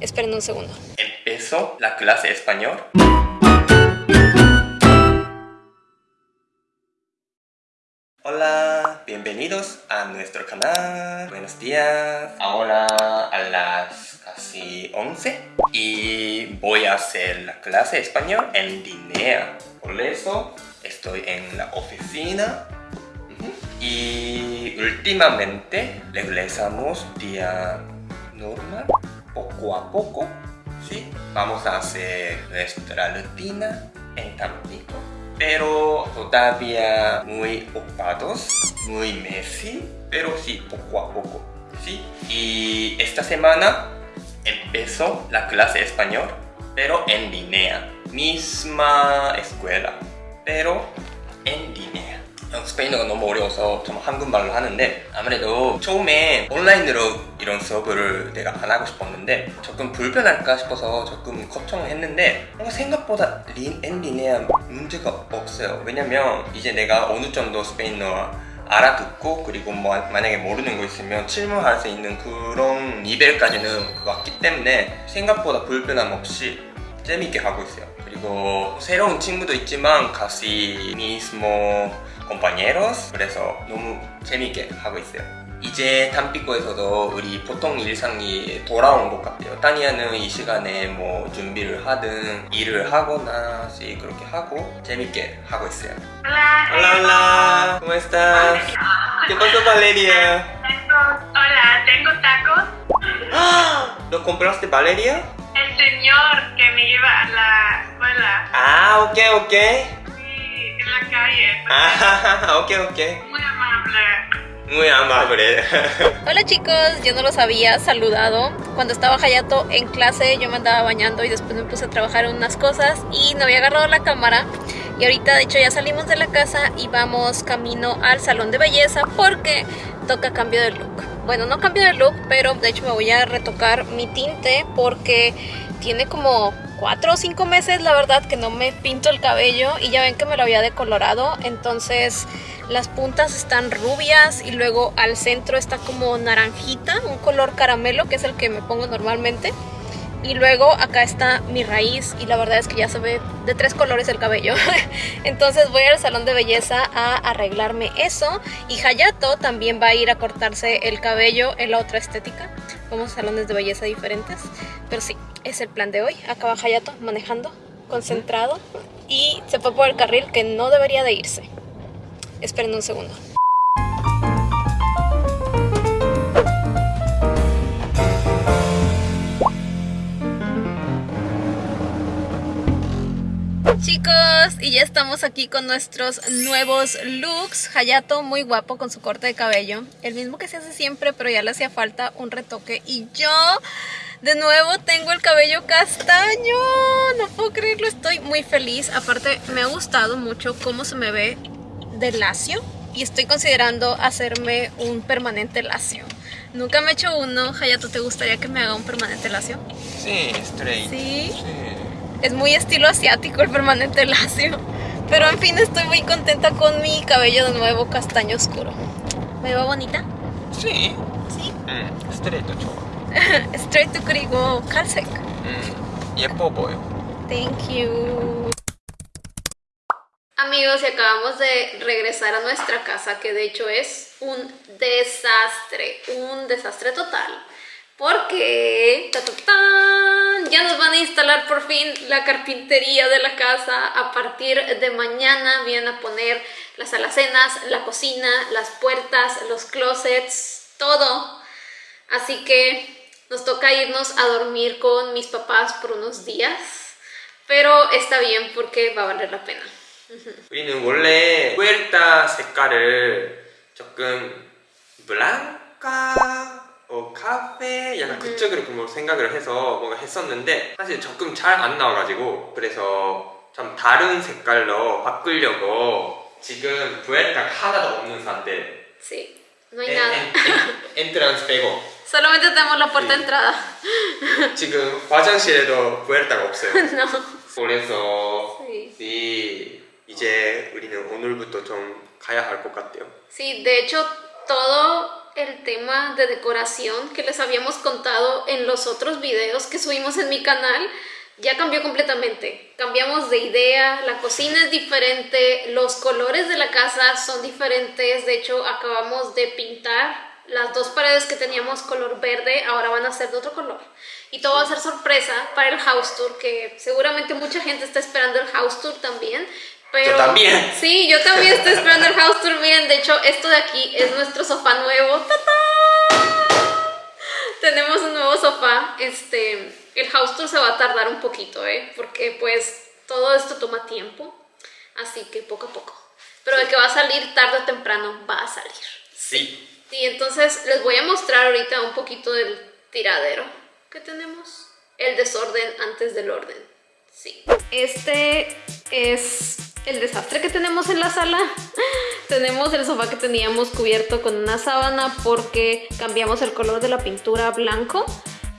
Esperen un segundo. Empezó la clase español. Hola, bienvenidos a nuestro canal. Buenos días. Ahora a las casi 11 y voy a hacer la clase español en línea. Por eso estoy en la oficina y últimamente regresamos día poco a poco. Sí, vamos a hacer nuestra rutina en Tampico pero todavía muy ocupados, muy messy, pero sí, poco a poco, ¿sí? Y esta semana empezó la clase español, pero en línea, misma escuela, pero en línea. 스페인어가 너무 어려워서 좀 한국말로 하는데 아무래도 처음에 온라인으로 이런 수업을 내가 안 하고 싶었는데 조금 불편할까 싶어서 조금 걱정했는데 어, 생각보다 린, 엔리네아 문제가 없어요. 왜냐면 이제 내가 어느 정도 스페인어 알아듣고 그리고 뭐 만약에 모르는 거 있으면 질문할 수 있는 그런 레벨까지는 왔기 때문에 생각보다 불편함 없이 재밌게 하고 있어요. 그리고 새로운 친구도 있지만 casi mismo compañeros 그래서 너무 재밌게 하고 있어요 이제 담비코에서도 우리 보통 일상이 돌아온 것 같아요 타니아는 이 시간에 뭐 준비를 하든 일을 하거나 씨 그렇게 하고 재밌게 하고 있어요 Hola. Hola hola ¿Cómo estás? ¿Qué pasó Valeria? Hola, tengo tacos. ¡Ah! ¿Lo compraste Valeria? El señor que me lleva a la escuela. Ah, ok, ok en la calle. Ah, ok, ok Muy amable. Muy amable Hola chicos, yo no los había saludado. Cuando estaba Hayato en clase yo me andaba bañando y después me puse a trabajar en unas cosas y no había agarrado la cámara. Y ahorita de hecho ya salimos de la casa y vamos camino al salón de belleza porque toca cambio de look. Bueno, no cambio de look, pero de hecho me voy a retocar mi tinte porque tiene como 4 o 5 meses la verdad que no me pinto el cabello y ya ven que me lo había decolorado. Entonces las puntas están rubias y luego al centro está como naranjita, un color caramelo que es el que me pongo normalmente. Y luego acá está mi raíz y la verdad es que ya se ve de tres colores el cabello. Entonces voy al salón de belleza a arreglarme eso. Y Hayato también va a ir a cortarse el cabello en la otra estética. Vamos a salones de belleza diferentes. Pero sí, es el plan de hoy. Acá va Hayato manejando, concentrado. Y se fue por el carril que no debería de irse. Esperen un segundo. Chicos, y ya estamos aquí con nuestros nuevos looks. Hayato muy guapo con su corte de cabello. El mismo que se hace siempre, pero ya le hacía falta un retoque. Y yo, de nuevo, tengo el cabello castaño. No puedo creerlo, estoy muy feliz. Aparte, me ha gustado mucho cómo se me ve de lacio. Y estoy considerando hacerme un permanente lacio. Nunca me he hecho uno. Hayato, ¿te gustaría que me haga un permanente lacio? Sí, straight Sí. Es muy estilo asiático el permanente lacio. Pero en fin, estoy muy contenta con mi cabello de nuevo castaño oscuro. ¿Me veo bonita? Sí. Sí. 응, 스트레이트 좋아. Straight 그리고 칼색. 응, 예뻐 보여. Thank you. Amigos, y acabamos de regresar a nuestra casa, que de hecho es un desastre, un desastre total. Porque ta, ta, tan, ya nos van a instalar por fin la carpintería de la casa. A partir de mañana vienen a poner las alacenas, la cocina, las puertas, los closets, todo. Así que nos toca irnos a dormir con mis papás por unos días. Pero está bien porque va a valer la pena. 우리는 원래 푸에르타 색깔을 조금 블랑카 어, 카페 약간 그쪽으로 뭐 생각을 해서 뭔가 했었는데 사실 조금 잘 안 나와가지고 그래서 좀 다른 색깔로 바꾸려고 지금 푸에르타가 하나도 없는 상태 Sí, no hay 엔, nada. 엔, 엔, 엔트란스 빼고 Solamente tenemos la puerta de entrada. 지금 화장실에도 푸에르타가 없어요 no. 그래서 Sí. 이 이제 우리는 오늘부터 좀 가야 할 것 같아요 Sí, de hecho todo el tema de decoración que les habíamos contado en los otros videos que subimos en mi canal ya cambió completamente. Cambiamos de idea, la cocina es diferente, los colores de la casa son diferentes. De hecho, acabamos de pintar las dos paredes que teníamos color verde, ahora van a ser de otro color. Y todo va a ser sorpresa para el house tour, que seguramente mucha gente está esperando el house tour también. Pero, Yo también. Sí, yo también estoy esperando el house tour. Miren, de hecho, esto de aquí es nuestro sofá nuevo. ¡Tatán! Tenemos un nuevo sofá. Este, el house tour se va a tardar un poquito, ¿eh? Porque pues todo esto toma tiempo. Así que poco a poco. Pero de que va a salir tarde o temprano, va a salir. Sí. Sí, entonces les voy a mostrar ahorita un poquito del tiradero que tenemos. El desorden antes del orden. Sí. Este es el desastre que tenemos en la sala. tenemos el sofá que teníamos cubierto con una sábana porque cambiamos el color de la pintura a blanco.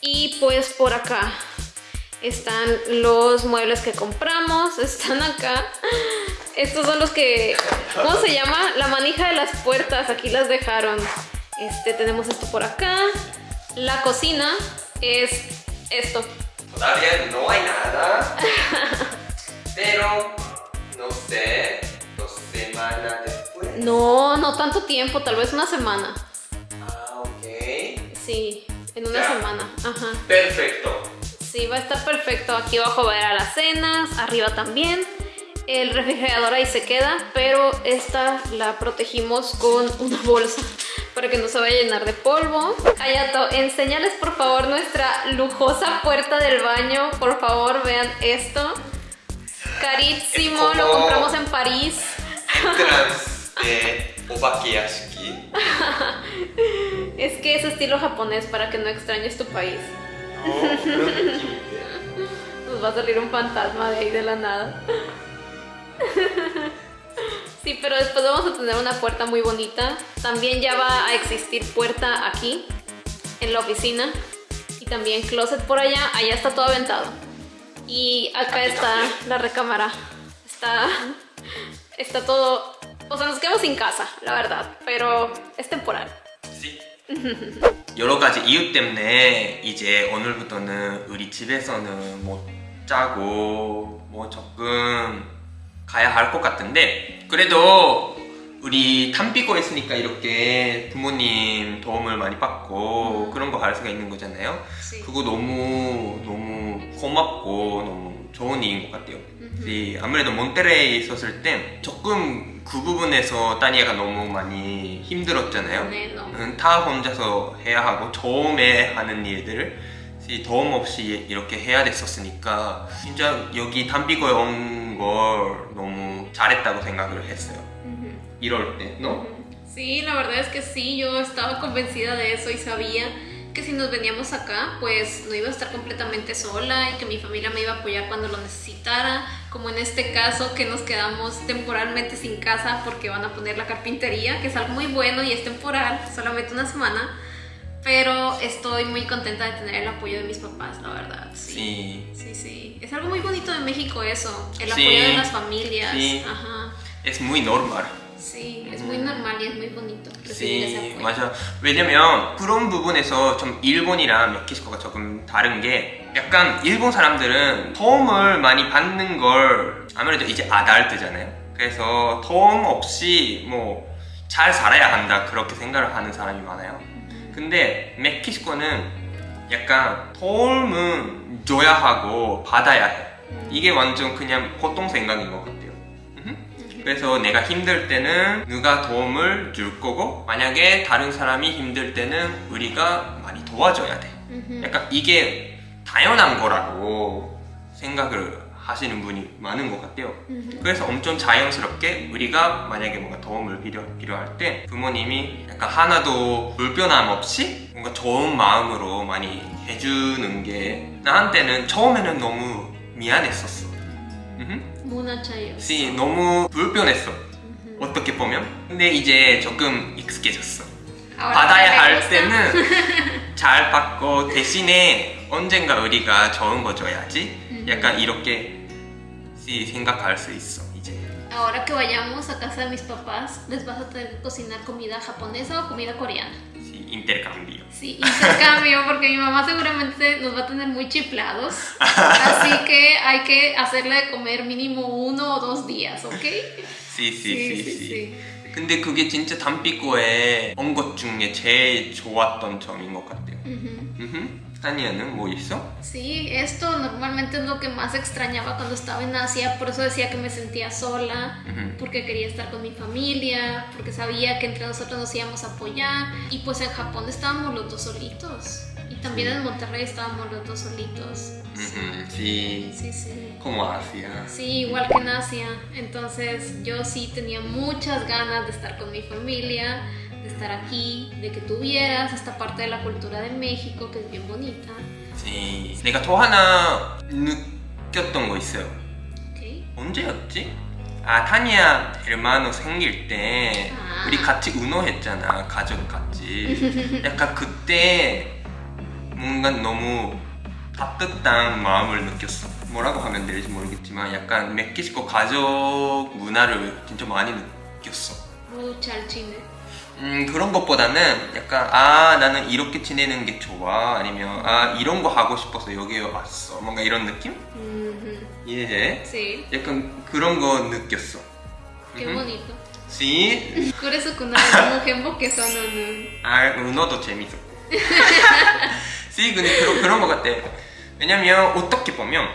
Y pues por acá están los muebles que compramos, están acá. Estos son los que, ¿cómo se llama? La manija de las puertas, aquí las dejaron. Este, tenemos esto por acá. La cocina es esto. Todavía no hay nada. Pero, no sé, dos semanas después. No, no tanto tiempo, tal vez una semana. Ah, ok. Sí, en una Ya. semana. Ajá. Perfecto. Sí, va a estar perfecto. Aquí abajo va a ir a las cenas, arriba también el refrigerador ahí se queda, pero esta la protegimos con una bolsa para que no se vaya a llenar de polvo. Hayato, enséñales por favor nuestra lujosa puerta del baño. Por favor, vean esto. Carísimo, lo compramos en París. de Obakeyashiki. es que es estilo japonés para que no extrañes tu país. Nos va a salir un fantasma de ahí de la nada. Sí, pero después vamos a tener una puerta muy bonita. También ya va a existir puerta aquí, en la oficina. Y también closet por allá. Allá está todo aventado. Y acá está la recámara. Está, está todo... O sea, nos quedamos sin casa, la verdad. Pero es temporal. Sí. 여러 가지 이유 때문에 이제 오늘부터는 우리 집에서는 못 자고 뭐 조금 가야 할 것 같은데 그래도 우리 탐비고 했으니까 이렇게 부모님 도움을 많이 받고 음. 그런 거 할 수가 있는 거잖아요. Sí. 그거 너무 너무 고맙고 너무 좋은 일인 것 같아요. 이 아무래도 몬테레이에 있었을 때 조금 그 부분에서 따니아가 너무 많이 힘들었잖아요. 네. 음, 다 혼자서 해야 하고 처음에 하는 일들을 이 도움 없이 이렇게 해야 됐었으니까 진짜 여기 담비고에 온 걸 너무 잘했다고 생각을 했어요. Ujú. 이럴 때, ¿no? Sí, la verdad es que sí, yo estaba convencida de eso y sabía que si nos veníamos acá, pues no iba a estar completamente sola y que mi familia me iba a apoyar cuando lo necesitara, como en este caso que nos quedamos temporalmente sin casa porque van a poner la carpintería, que es algo muy bueno y es temporal, solamente una semana, pero estoy muy contenta de tener el apoyo de mis papás, la verdad. Sí. Sí. Sí, sí. Es algo muy bonito de México eso, el Sí. apoyo de las familias. Sí. Ajá. Es muy normal. Sí, es muy normal y es muy bonito apoyo. 맞아. 왜냐면 그런 부분에서 좀 일본이랑 멕시코가 조금 다른 게 약간 일본 사람들은 도움을 많이 받는 걸 아무래도 이제 아달트잖아요. 그래서 도움 없이 뭐 잘 살아야 한다 그렇게 생각을 하는 사람이 많아요. 근데 멕시코는 약간 도움은 줘야 하고 받아야 해. 이게 완전 그냥 보통 생각인 것 같아요. 음흠. 그래서 내가 힘들 때는 누가 도움을 줄 거고 만약에 다른 사람이 힘들 때는 우리가 많이 도와줘야 돼. 약간 이게 당연한 거라고 생각을 하시는 분이 많은 것 같아요. 그래서 엄청 자연스럽게 우리가 만약에 뭔가 도움을 필요, 필요할 때 부모님이 약간 하나도 불편함 없이 뭔가 좋은 마음으로 많이 해주는 게 나한테는 처음에는 너무 미안했었어. Muna chayo. 씨 너무 불편했어. 어떻게 보면. 근데 이제 조금 익숙해졌어. Ahora 받아야 할. 때는 잘 받고 대신에 언젠가 우리가 좋은 거 줘야지. 약간 이렇게 씨 생각할 수 있어 이제. Ahora que vayamos a casa de mis papás, les vas a tener que cocinar comida japonesa o comida coreana. intercambio. Sí, intercambio, porque mi mamá seguramente nos va a tener muy chiflados. Así que hay que hacerle de comer mínimo uno o dos días, ¿ok? Sí, sí, sí, sí. 근데 그게 진짜 담비꼬에 온 것 중에 제일 좋았던 점인 것 같아요. 음흠. 타니 extrañando muy eso? Sí, esto normalmente es lo que más extrañaba cuando estaba en Asia, por eso decía que me sentía sola, porque quería estar con mi familia, porque sabía que entre nosotros nos íbamos a apoyar y pues en Japón estábamos los dos solitos. Y también en Monterrey estábamos los dos solitos. Sí. sí. Sí, Como Asia. Sí, igual que en Asia. Entonces yo sí tenía muchas ganas de estar con mi familia, de estar aquí, de que tuvieras esta parte de la cultura de México que es bien bonita. Sí. 내가 또 하나 느꼈던 거 있어요. ¿ok? 언제였지? 아 타니아 델마노 생길 때 아. 우리 같이 운호했잖아 가족 같이 약간 그때 뭔가 너무 따뜻한 마음을 느꼈어 뭐라고 하면 될지 모르겠지만 약간 멕시코 가족 문화를 진짜 많이 느꼈어 al chile. 음 그런 것보다는 약간 아 나는 이렇게 지내는 게 좋아 아니면 아 이런 거 하고 싶어서 여기에 왔어 뭔가 이런 느낌? 이해해? Sí, 약간 그런 거 느꼈어 qué bonito. Sí. 그래서 그날 너무 행복해서는 아, 은어도 재밌었고. sí, 근데 그런, 그런 것 같아. 왜냐면 어떻게 보면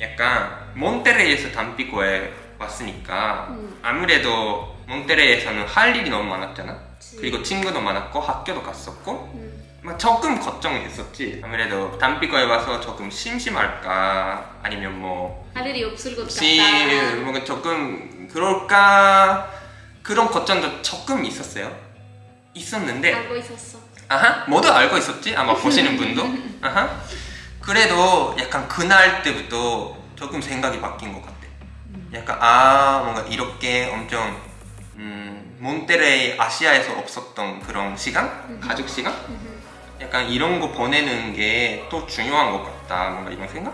약간 몬테레이에서 담비고에 왔으니까 음. 아무래도 몬테레이에서는 할 일이 너무 많았잖아. 그치. 그리고 친구도 많았고 학교도 갔었고 음, 막 조금 걱정했었지. 아무래도 담비고에 와서 조금 심심할까 아니면 뭐 할 일이 없을 것 혹시 같다. 뭔가 조금 그럴까 그런 걱정도 조금 있었어요. 있었는데 알고 있었어. 아하 모두 알고 있었지 아마 보시는 분도 아하 그래도 약간 그날 때부터 조금 생각이 바뀐 것 같아. 약간 아 뭔가 이렇게 엄청 음, 몬테레이 아시아에서 없었던 그런 시간 가족 시간 Ujú. 약간 이런 거 보내는 게 또 중요한 것 같다 뭔가 이런 생각?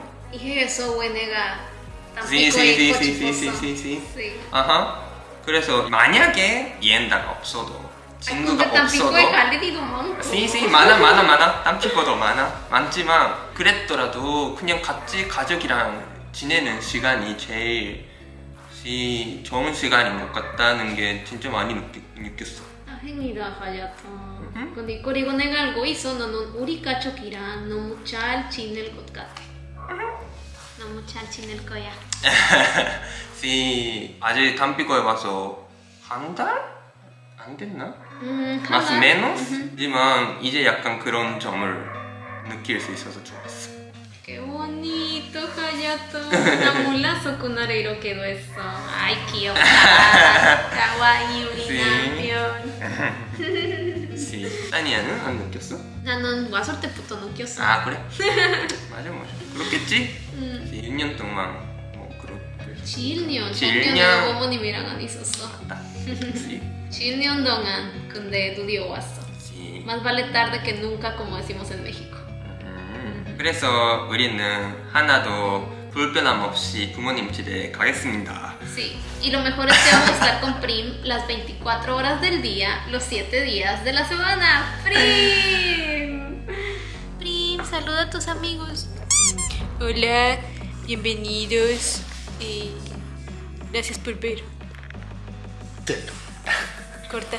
Cochiposo. sí, sí. Sí. 아하. 그래서 만약에 이엔다가 없어도 친구가 tampico에 없어도. 씨씨 많아 많아 많아 땀피고도 많아 많지만 그랬더라도 그냥 같이 가족이랑 지내는 시간이 제일 시 좋은 시간인 것 같다는 게 진짜 많이 느꼈, 다행이다, 하야토. 음. 근데 그리고 내가 알고 있어, 너는 우리 가족이랑 너무 잘 지낼 것 같아. 너무 잘 지낼 거야. 씨 아직 땀피고에 와서 한 달? 안 됐나? 음, 마스 하나? 메노스지만 이제 약간 그런 점을 느낄 수 있어서 좋았어 Qué bonito, Hayato. Namulazo con areiro quedó eso. Ay, qué Kawaii 우리나면. 씨 따니아는 안 느꼈어? 나는 왔을 때부터 느꼈어. 아 그래? 맞아 맞아 그렇겠지? 음. 6년 동안 뭐 그렇 그랬어 7년. 7년. 7년 어머님이랑 안 있었어. 그치? 7년 동안 근데 드디어 왔어. 그치 Más vale tarde que nunca, como decimos en México. 음, 그래서 우리는 하나도 불편함 없이 부모님 집에 가겠습니다 Sí, y lo mejor es que vamos a estar con Prim las 24 horas del día, los 7 días de la semana. ¡Prim! Prim, saluda a tus amigos. Hola, bienvenidos. eh, gracias por ver. Corta.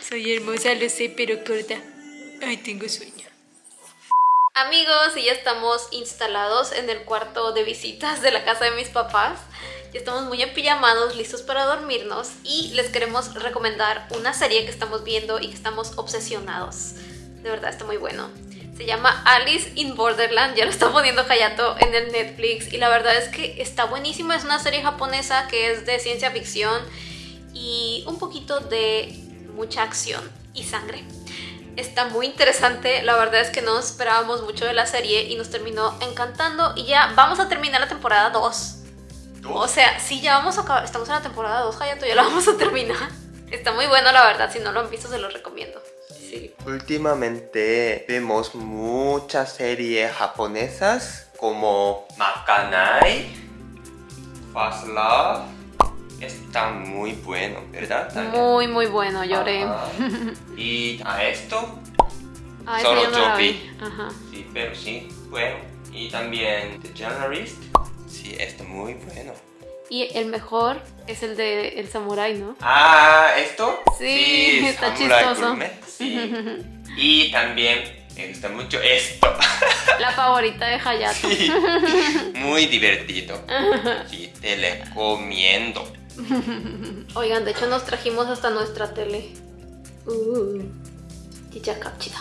Soy hermosa, lo sé, pero corta. Ay, tengo sueño. Amigos, y ya estamos instalados en el cuarto de visitas de la casa de mis papás. Ya estamos muy apillamados, listos para dormirnos y les queremos recomendar una serie que estamos viendo y que estamos obsesionados. De verdad, está muy bueno. Se llama Alice in Borderland, ya lo está poniendo Hayato en el Netflix y la verdad es que está buenísima. Es una serie japonesa que es de ciencia ficción y un poquito de mucha acción y sangre. Está muy interesante, la verdad es que no esperábamos mucho de la serie y nos terminó encantando y ya vamos a terminar la temporada 2. O sea, sí, ya vamos a acabar, estamos en la temporada 2, Hayato, ya la vamos a terminar. Está muy bueno, la verdad, si no lo han visto se los recomiendo. Sí. Últimamente vemos muchas series japonesas como Makanai, Fast Love está muy bueno, ¿verdad? También. Muy, muy bueno, lloré. Ajá. Y a esto, Ah, Solo yo. Ajá. sí, pero sí, bueno. Y también The Journalist, sí, está muy bueno. Y el mejor es el de El Samurai, ¿no? Ah, ¿esto? Sí, está Samurai chistoso. Gourmet, sí. Y también me gusta mucho esto. La favorita de Hayato. Sí, muy divertido. Sí, te recomiendo. Oigan, de hecho nos trajimos hasta nuestra tele. Uh, chicha capchita.